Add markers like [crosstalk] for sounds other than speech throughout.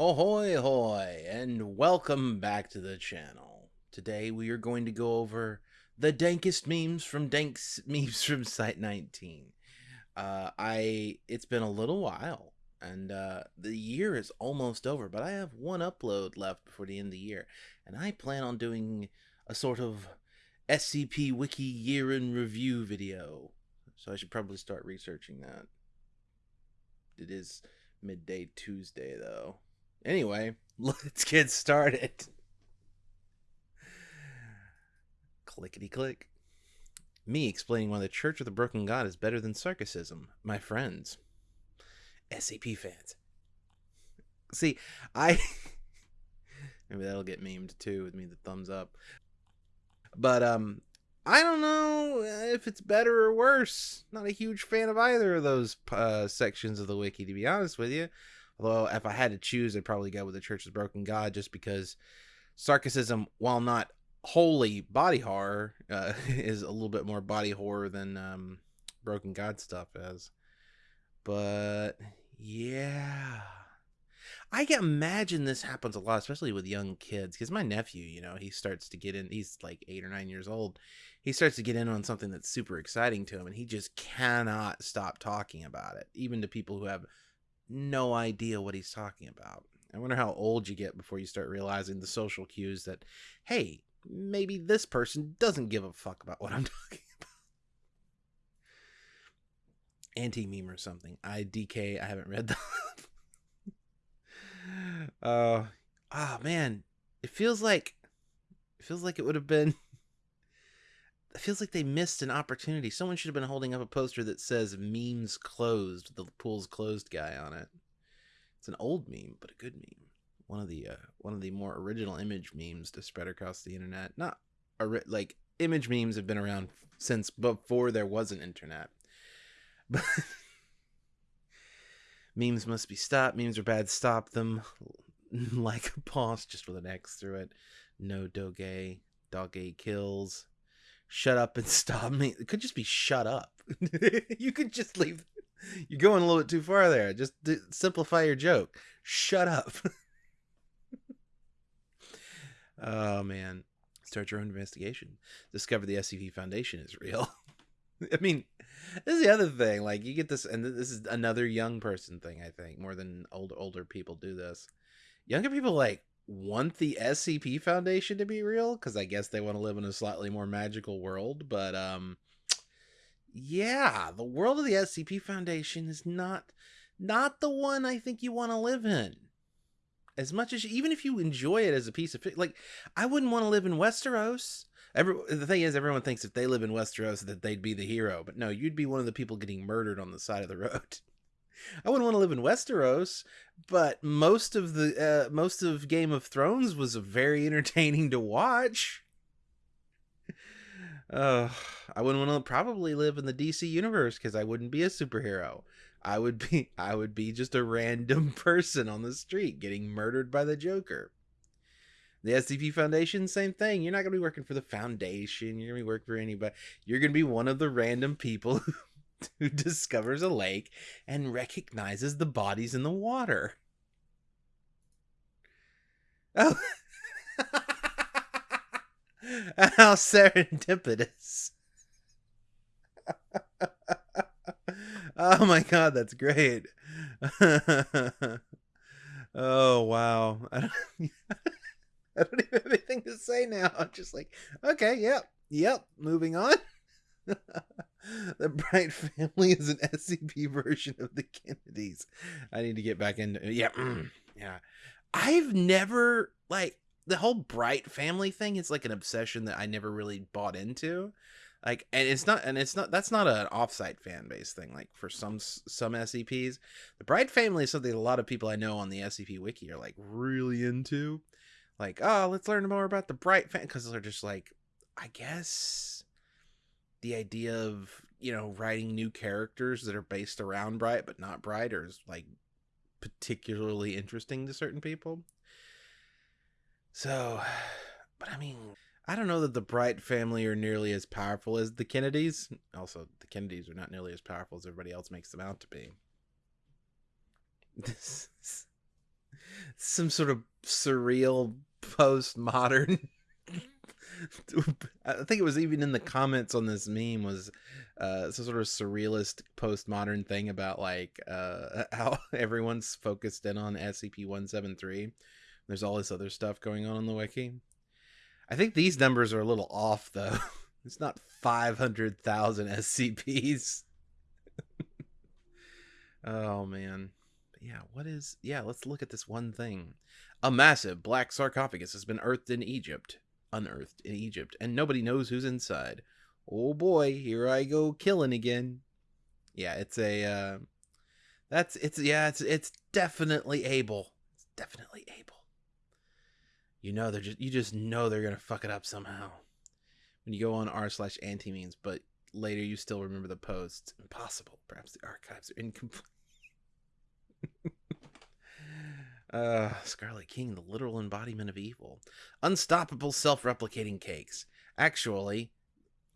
Ahoy hoy and welcome back to the channel. Today we are going to go over the dankest memes from Danks [laughs] memes from Site 19. Uh, I it's been a little while and uh, the year is almost over, but I have one upload left before the end of the year, and I plan on doing a sort of SCP Wiki year in review video. So I should probably start researching that. It is midday Tuesday though. Anyway, [laughs] let's get started. Clickety click. Me explaining why the Church of the Broken God is better than Sarkicism. My friends. SCP fans. See, I. [laughs] Maybe that'll get memed too with me the thumbs up. But, um, I don't know if it's better or worse. Not a huge fan of either of those uh, sections of the wiki, to be honest with you. Although, if I had to choose, I'd probably go with the Church of the Broken God just because Sarkicism, while not wholly body horror, uh, [laughs] is a little bit more body horror than um, Broken God stuff is. But, yeah. I can imagine this happens a lot, especially with young kids. Because my nephew, you know, he starts to get in, he's like eight or nine years old. He starts to get in on something that's super exciting to him, and he just cannot stop talking about it, even to people who have no idea what he's talking about. I wonder how old you get before you start realizing the social cues that, hey, maybe this person doesn't give a fuck about what I'm [laughs] talking about. Anti meme or something. I DK. I haven't read [laughs] that. uh, oh man, it feels like it feels like it would have been. Feels like they missed an opportunity. Someone should have been holding up a poster that says "memes closed," the pool's closed guy on it. It's an old meme, but a good meme. One of the uh, one of the more original image memes to spread across the internet. Not ori- like image memes have been around since before there was an internet. [laughs] But memes must be stopped. Memes are bad. Stop them. [laughs] like a boss, just with an X through it. No doge. Doge kills. Shut up and [laughs] stop me. It could just be shut up. [laughs] you could just leave. You're going a little bit too far there. Just simplify your joke. Shut up. [laughs] oh man. Start your own investigation. Discover the SCP Foundation is real. I mean, this is the other thing. Like you get this, and this is another young person thing. I think more than old older people do this. Younger people like want the SCP Foundation to be real because I guess they want to live in a slightly more magical world. But um, yeah, the world of the SCP Foundation is not not the one I think you want to live in. As much as even if you enjoy it as a piece of like, I wouldn't want to live in Westeros. Every, the thing is, everyone thinks if they live in Westeros that they'd be the hero, but no, you'd be one of the people getting murdered on the side of the road. [laughs] I wouldn't want to live in Westeros, but most of the uh, most of Game of Thrones was very [laughs] entertaining to watch. Uh, I wouldn't want to probably live in the DC universe because I wouldn't be a superhero. I would be [laughs] I would be just a random person on the street getting murdered by the Joker. The SCP Foundation, same thing. You're not going to be working for the Foundation. You're going to be working for anybody. You're going to be one of the random people [laughs] who, discovers a lake and recognizes the bodies in the water. Oh. [laughs] How serendipitous. [laughs] oh my god, that's great. oh wow. I don't, I don't even have anything to say now. I'm just like, okay, yep, yep, moving on. [laughs] the Bright family is an SCP version of the Kennedys. I need to get back into yeah, mm, yeah. I've never like the whole Bright family thing is like an obsession that I never really bought into. Like, and it's not, and it's not. That's not an offsite fan base thing. Like for some some SCPs, the Bright family is something a lot of people I know on the SCP wiki are like really into. Like, oh, let's learn more about the Bright fan because they're just like, I guess the idea of you know writing new characters that are based around Bright but not Bright is like particularly interesting to certain people. So, but I mean, I don't know that the Bright family are nearly as powerful as the Kennedys. Also, the Kennedys are not nearly as powerful as everybody else makes them out to be. [laughs] This, some sort of surreal postmodern I think it was even in the comments on this meme was uh, some sort of surrealist postmodern thing about like uh, [laughs] how everyone's focused in on SCP-173. There's all this other stuff going on in the wiki. I think these numbers are a little off though. [laughs] It's not 500,000 SCPs. [laughs] oh man. Yeah, what is Yeah, let's look at this one thing. A massive black sarcophagus has been earthed in Egypt unearthed in Egypt, and nobody knows who's inside. Oh boy, here I go killing again. Yeah, it's a uh that's it's yeah, it's it's definitely able. It's definitely able. You know they're just you just know they're gonna fuck it up somehow. When you go on r slash antimemes, but later you still remember the post. Impossible. Perhaps the archives are incomplete. [laughs] Uh, Scarlet King, the literal embodiment of evil. Unstoppable self replicating cakes. Actually,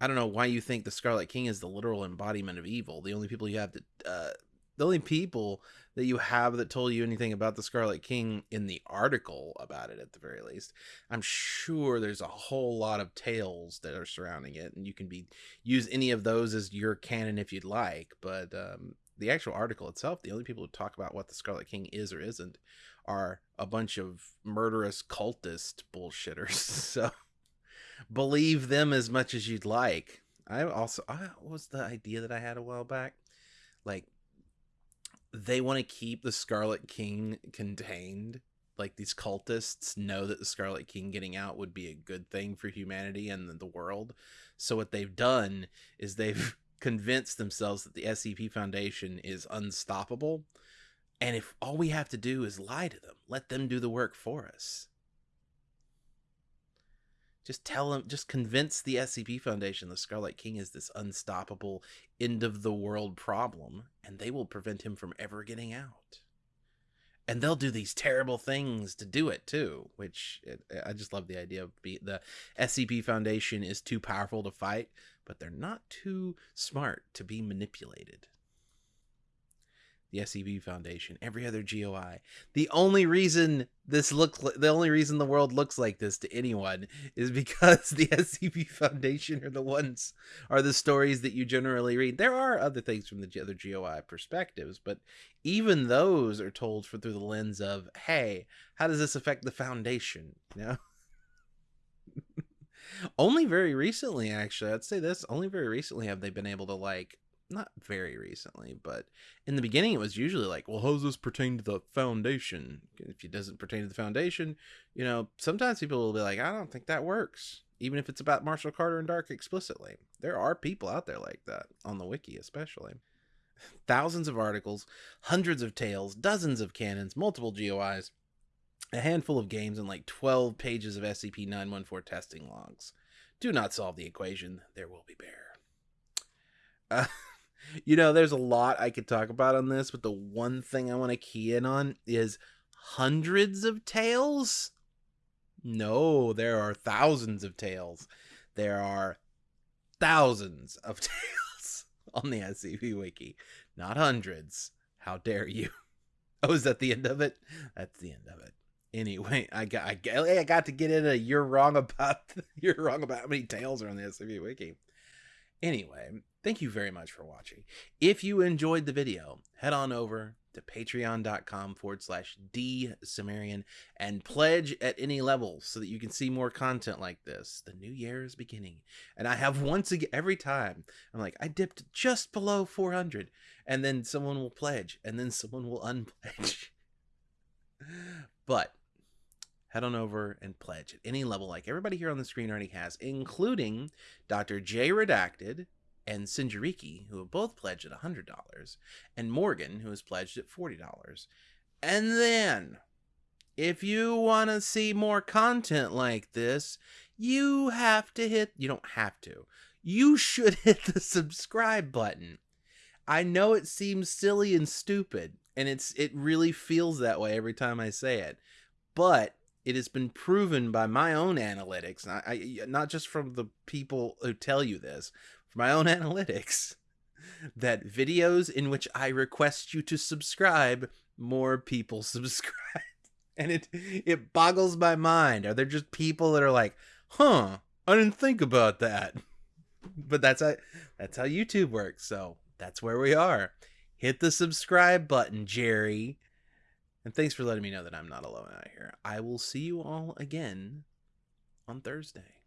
I don't know why you think the Scarlet King is the literal embodiment of evil. The only people you have to, uh, the only people that you have that told you anything about the Scarlet King in the article about it, at the very least. I'm sure there's a whole lot of tales that are surrounding it, and you can be use any of those as your canon if you'd like. But um, the actual article itself, the only people who talk about what the Scarlet King is or isn't are a bunch of murderous cultist bullshitters. [laughs] so believe them as much as you'd like. I also I was the idea that I had a while back. Like they want to keep the Scarlet King contained. Like these cultists know that the Scarlet King getting out would be a good thing for humanity and the world. So what they've done is they've convinced themselves that the SCP Foundation is unstoppable and if all we have to do is lie to them, let them do the work for us. Just tell them, just convince the SCP Foundation the Scarlet King is this unstoppable, end of the world problem, and they will prevent him from ever getting out. And they'll do these terrible things to do it too, which it, I just love the idea of be, the SCP Foundation is too powerful to fight, but they're not too smart to be manipulated the SCP Foundation, every other GOI. The only reason this looks the only reason the world looks like this to anyone is because the [laughs] SCP Foundation are the ones are the stories that you generally read. There are other things from the other GOI perspectives, but even those are told for through the lens of, hey, how does this affect the Foundation? [laughs] You know? Only very recently, actually, I'd say this. Only very recently have they been able to like not very recently, but in the beginning it was usually like, well, how does this pertain to the foundation? If it doesn't pertain to the foundation, you know, sometimes people will be like, I don't think that works. Even if it's about Marshall Carter and Dark explicitly. There are people out there like that, on the wiki especially. Thousands of articles, hundreds of tales, dozens of canons, multiple GOIs, a handful of games, and like 12 pages of SCP 914 testing logs. Do not solve the equation, there will be bear. Uh, [laughs] you know, there's a lot I could talk about on this, but the one thing I want to key in on is hundreds of tales. No, there are thousands of tales. There are thousands of [laughs] tales on the SCP Wiki, not hundreds. How dare you? [laughs] Oh, is that the end of it? That's the end of it. Anyway, I got I I got to get in a you're wrong about [laughs] you're wrong about how many tales are on the SCP Wiki. Anyway, Thank you very much for watching. If you enjoyed the video, head on over to patreon.com forward slash D Cimmerian and pledge at any level so that you can see more content like this. The new year is beginning. And I have once again, every time, I'm like, I dipped just below 400. And then someone will pledge, and then someone will unpledge. [laughs] but head on over and pledge at any level like everybody here on the screen already has, including Dr. J Redacted, and Sinjariki, who have both pledged at $100, and Morgan, who has pledged at $40. And then, if you want to see more content like this, you have to hit, you don't have to, you should [laughs] hit the subscribe button. I know it seems silly and stupid, and it's it really feels that way every time I say it. But it has been proven by my own analytics, I, not just from the people who tell you this, from my own [laughs] analytics that videos in which I request you to subscribe, more people [laughs] subscribe. and it it boggles my mind. Are there just people that are like, "Huh, I didn't think about that." [laughs] But that's how that's how YouTube works. So that's where we are. Hit the subscribe button, Jerry. And thanks for letting me know that I'm not alone out here. I will see you all again on Thursday.